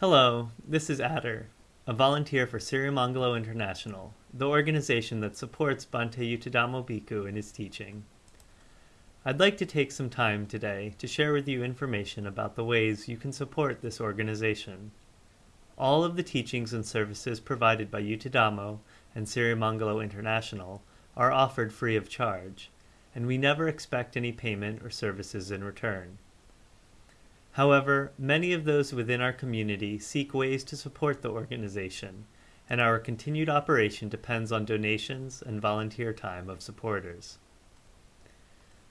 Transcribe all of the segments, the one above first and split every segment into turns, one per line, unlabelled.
Hello, this is Adder, a volunteer for Sirimangalo International, the organization that supports Bhante Yuttadhammo Bhikkhu in his teaching. I'd like to take some time today to share with you information about the ways you can support this organization. All of the teachings and services provided by Yuttadhammo and Sirimangalo International are offered free of charge, and we never expect any payment or services in return. However, many of those within our community seek ways to support the organization, and our continued operation depends on donations and volunteer time of supporters.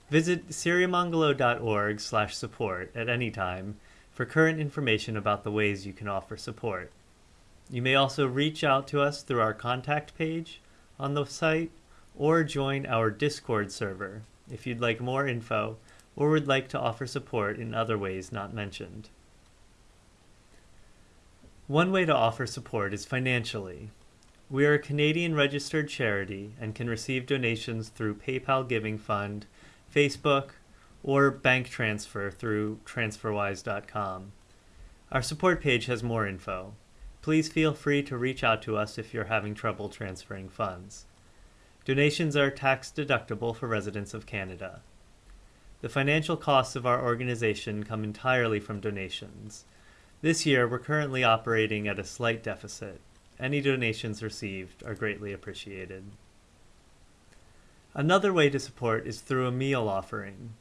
Visit sirimangalo.org slash support at any time for current information about the ways you can offer support. You may also reach out to us through our contact page on the site or join our Discord server if you'd like more info or would like to offer support in other ways not mentioned. One way to offer support is financially. We are a Canadian registered charity and can receive donations through PayPal Giving Fund, Facebook, or bank transfer through transferwise.com. Our support page has more info. Please feel free to reach out to us if you're having trouble transferring funds. Donations are tax deductible for residents of Canada. The financial costs of our organization come entirely from donations. This year, we're currently operating at a slight deficit. Any donations received are greatly appreciated. Another way to support is through a meal offering.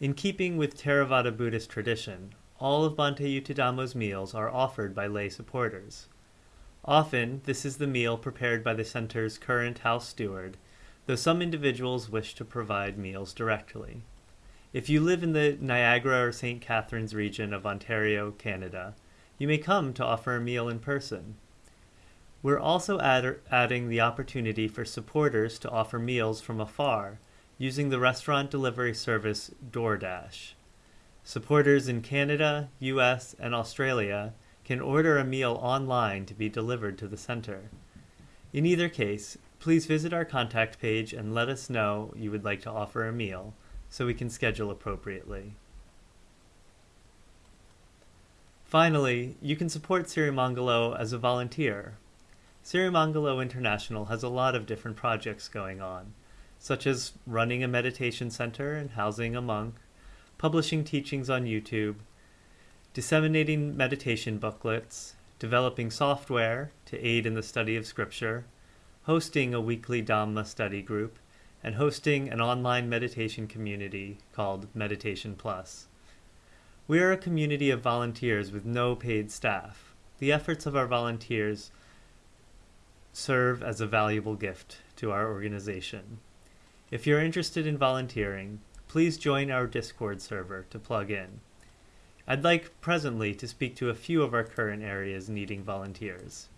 In keeping with Theravada Buddhist tradition, all of Bhante Yuttadhammo's meals are offered by lay supporters. Often, this is the meal prepared by the center's current house steward, though some individuals wish to provide meals directly. If you live in the Niagara or St. Catharines region of Ontario, Canada, you may come to offer a meal in person. We're also add- adding the opportunity for supporters to offer meals from afar using the restaurant delivery service DoorDash. Supporters in Canada, US, and Australia can order a meal online to be delivered to the center. In either case, please visit our contact page and let us know you would like to offer a meal so we can schedule appropriately. Finally, you can support Sirimangalo as a volunteer. Sirimangalo International has a lot of different projects going on, such as running a meditation center and housing a monk, publishing teachings on YouTube, disseminating meditation booklets, developing software to aid in the study of Scripture, hosting a weekly Dhamma study group, and hosting an online meditation community called Meditation Plus. We are a community of volunteers with no paid staff. The efforts of our volunteers serve as a valuable gift to our organization. If you're interested in volunteering, please join our Discord server to plug in. I'd like presently to speak to a few of our current areas needing volunteers.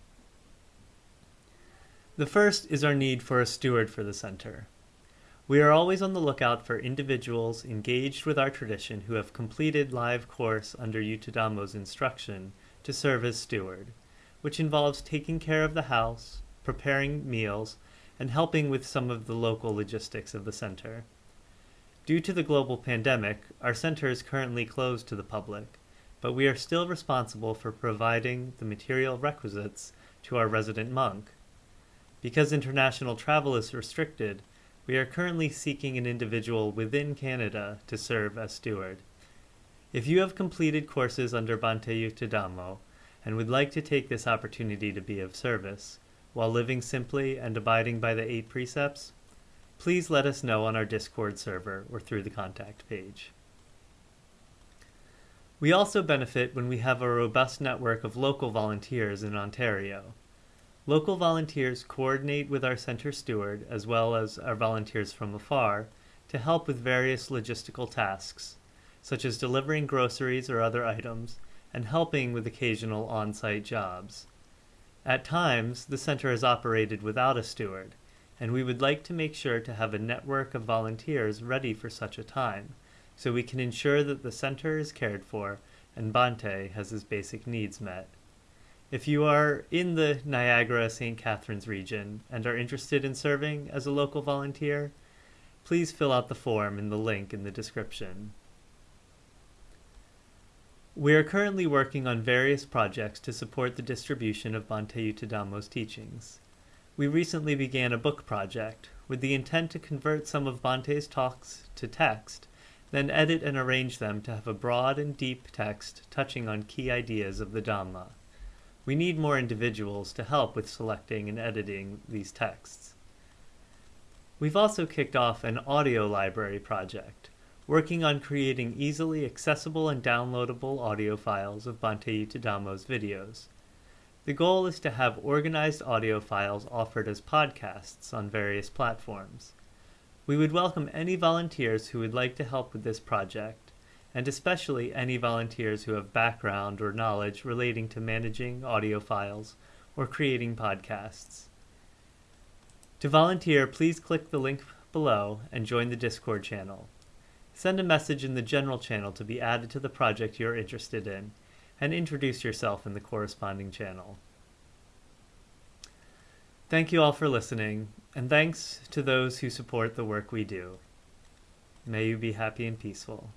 The first is our need for a steward for the center. We are always on the lookout for individuals engaged with our tradition who have completed live course under Yuttadhammo's instruction to serve as steward, which involves taking care of the house, preparing meals, and helping with some of the local logistics of the center. Due to the global pandemic, our center is currently closed to the public, but we are still responsible for providing the material requisites to our resident monk. Because international travel is restricted, we are currently seeking an individual within Canada to serve as steward. If you have completed courses under Bhante Yuttadhammo and would like to take this opportunity to be of service, while living simply and abiding by the eight precepts, please let us know on our Discord server or through the contact page. We also benefit when we have a robust network of local volunteers in Ontario. Local volunteers coordinate with our center steward as well as our volunteers from afar to help with various logistical tasks, such as delivering groceries or other items and helping with occasional on site jobs. At times, the center is operated without a steward, and we would like to make sure to have a network of volunteers ready for such a time, so we can ensure that the center is cared for and Bhante has his basic needs met. If you are in the Niagara St. Catharines region and are interested in serving as a local volunteer, please fill out the form in the link in the description. We are currently working on various projects to support the distribution of Bhante Yuttadhammo's teachings. We recently began a book project with the intent to convert some of Bhante's talks to text, then edit and arrange them to have a broad and deep text touching on key ideas of the Dhamma. We need more individuals to help with selecting and editing these texts. We've also kicked off an audio library project working on creating easily accessible and downloadable audio files of Bhante Yuttadhammo's videos. The goal is to have organized audio files offered as podcasts on various platforms. We would welcome any volunteers who would like to help with this project, and especially any volunteers who have background or knowledge relating to managing audio files or creating podcasts. To volunteer, please click the link below and join the Discord channel. Send a message in the general channel to be added to the project you're interested in, and introduce yourself in the corresponding channel. Thank you all for listening, and thanks to those who support the work we do. May you be happy and peaceful.